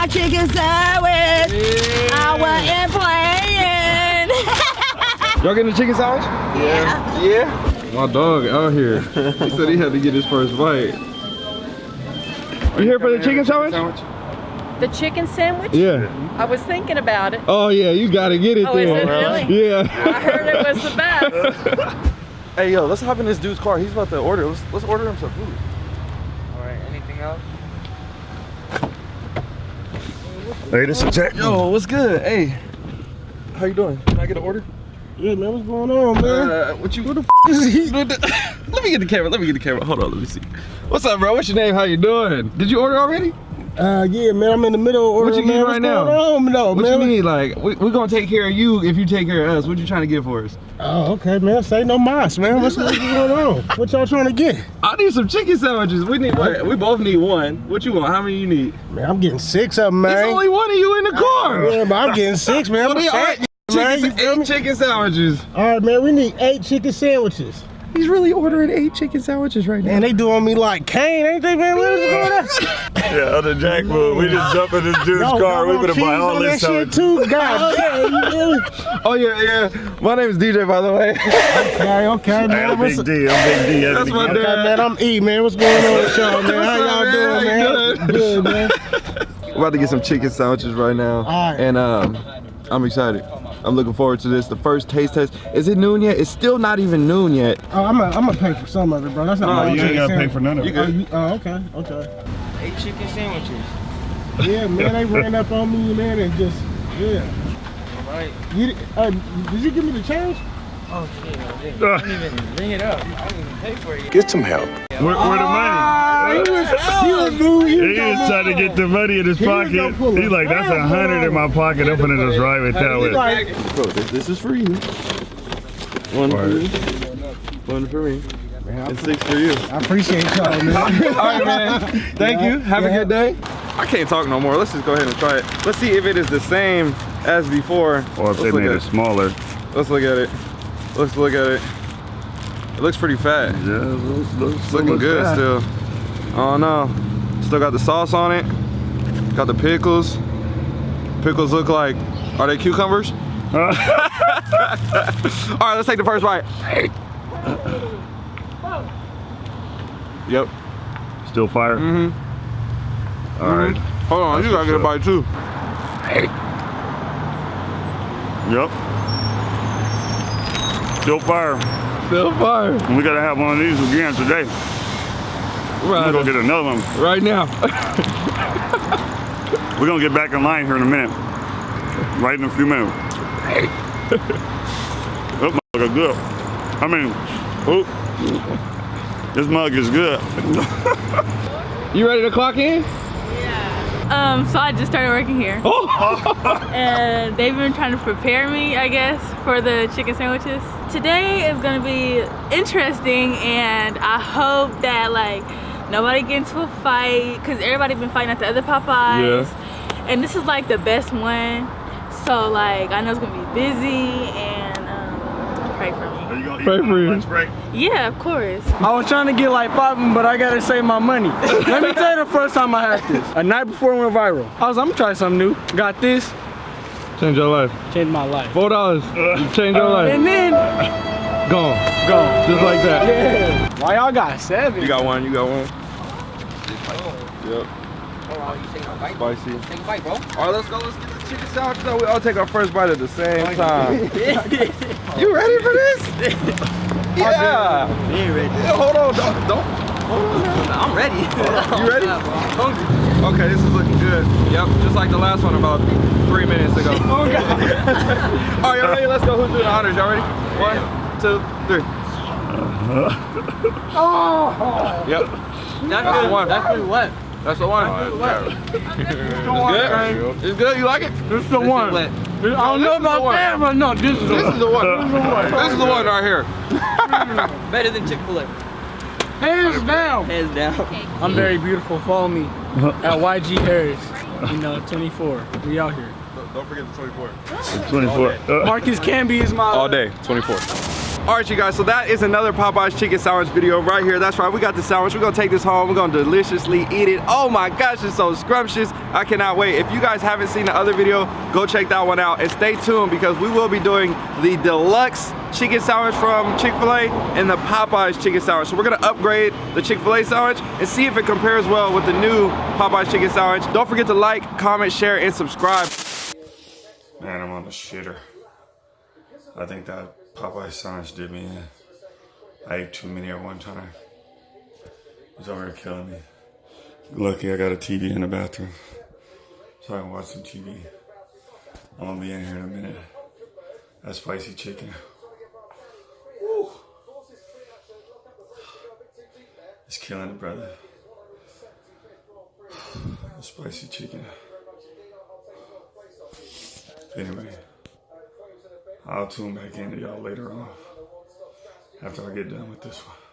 my chicken sandwich. I wasn't playing. Y'all getting a chicken sandwich? Yeah. Yeah. My dog out here. He said he had to get his first bite. Are you here for the chicken sandwich? The chicken sandwich? Yeah. I was thinking about it. Oh yeah, you gotta get it Oh, is it really? Yeah. I heard it was the best. Hey yo, let's hop in this dude's car. He's about to order. Let's let's order him some food. All right, anything else? Hey, this is Jack. Yo, what's good? Hey, how you doing? Can I get an order? Yeah, man, what's going on, man? Uh, what you? Who the f is he? let me get the camera. Let me get the camera. Hold on. Let me see. What's up, bro? What's your name? How you doing? Did you order already? Uh, yeah, man, I'm in the middle of ordering. What you need man. right what's now? Going on, though, What man? you need? Like, we, we're gonna take care of you if you take care of us. What you trying to get for us? Oh, okay, man. Say no mas, man. What's, what's going on? What y'all trying to get? I need some chicken sandwiches. We need. What? We both need one. What you want? How many you need? Man, I'm getting six of them, man. There's only one of you in the car. Yeah, but I'm getting six, man. Well, I'm are fat man. You chicken, feel me? eight chicken sandwiches. All right, man. We need eight chicken sandwiches. He's really ordering eight chicken sandwiches right now. And they doing me like Kane, ain't they, man? What is going on? Yeah, other Jack move. We just jump in this dude's Yo, car. We y'all better want buy all this that shit too. God damn, you feel? Oh yeah, yeah. My name is DJ, by the way. Okay, okay, Hey. I'm What's Big D. I'm Big D. That's my Okay, man, I'm E, man. What's going on with y'all, man? How y'all doing, man? man? How you Good, man. We're about to get some chicken sandwiches right now. All right. And um, I'm excited. I'm looking forward to this. The first taste test. Is it noon yet? It's still not even noon yet. Oh, I'm gonna I'm gonna pay for some of it, bro. That's not No, my you ain't chicken gotta pay for none of You it. Oh, you, oh, okay, okay. Eight chicken sandwiches. Yeah, man, they ran up on me, man, and just yeah. All right. You, uh, did you give me the change? Oh shit, I didn't, I didn't even bring it up. I didn't even pay for it. yet. Get some help. Where, where the money? Ah, he was, he was, dude, he He was, was trying to get the money in his He pocket. He's like, that's a hundred in my pocket. I'm gonna just ride with that He with. like, Bro, this, this is for you. One for you. One for me. And six for you. I appreciate y'all, man. All right, man. Thank you. Have a good day. I can't talk no more. Let's just go ahead and try it. Let's see if it is the same as before. Or if Let's they made it smaller. Let's look at it. Let's look at it. It looks pretty fat. Yeah, looks, looks, It's looking good still. Oh don't. Still got the sauce on it. Got the pickles. Pickles look like, are they cucumbers? All right, let's take the first bite. Yep. Still fire. Mm-hmm. All right. Hold on, you gotta get a bite too. Yep. Still fire. Still fire. And we gotta have one of these again today. We're Right, gonna get another one. right now. We're gonna get back in line here in a minute. Right in a few minutes. That mug is good. I mean, oh, this mug is good. You ready to clock in? Um, so I just started working here. Oh. and they've been trying to prepare me, I guess, for the chicken sandwiches. Today is gonna be interesting and I hope that like nobody get into a fight because everybody been fighting at the other Popeyes. And this is like the best one. So like I know it's gonna be busy and pray for me. Are you gonna Pray for you. lunch break? Yeah, of course. I was trying to get like five of them, but I gotta save my money. Let me tell you the first time I had this. A night before it went viral. I was like, I'm gonna try something new. Got this, Change your life. changed my life. Four dollars. Uh, Change your life. And then, Gone. Gone. Just like that. Yeah. Why y'all got seven? You got one, you got one. Oh. Yep. Oh, you taking a bite? Spicy. Take a bite, bro. All right, let's go. Let's get the chicken sandwich. though. We all take our first bite at the same time. you ready for this? yeah. Yeah, ready. Yeah, hold on. Don't. don't. I'm ready. You ready? hungry. Okay, this is looking good. Yep, just like the last one about three minutes ago. Oh God. all right, y'all ready? Let's go. Who's doing the honors? Y'all ready? One, two, three. oh. Yep. That's That's the good. one. That's good. What? That's the one. It's good. It's good. You like it? This is the one. What? I don't know this is the about one. that, but no, this is the This one. is the one. This is the one right here. Better than Chick-fil-A. Hands down. Hands down. I'm very beautiful. Follow me at YG Harris. You know, 24. We out here. Don't forget the 24. 24. Uh, Marcus Camby is my All day, 24. All right, you guys, so that is another Popeyes chicken sandwich video right here. That's right, we got the sandwich. We're gonna take this home. We're gonna deliciously eat it. Oh my gosh, it's so scrumptious. I cannot wait. If you guys haven't seen the other video, go check that one out. And stay tuned because we will be doing the deluxe chicken sandwich from Chick-fil-A and the Popeyes chicken sandwich. So we're gonna upgrade the Chick-fil-A sandwich and see if it compares well with the new Popeyes chicken sandwich. Don't forget to like, comment, share, and subscribe. Man, I'm on the shitter. I think that Popeye sandwich did me in. I ate too many at one time. It's already killing me. Lucky I got a TV in the bathroom. So I can watch some TV. I'm gonna be in here in a minute. That spicy chicken. Woo. It's killing it, brother. The spicy chicken. Anyway, I'll tune back into y'all later on after I get done with this one.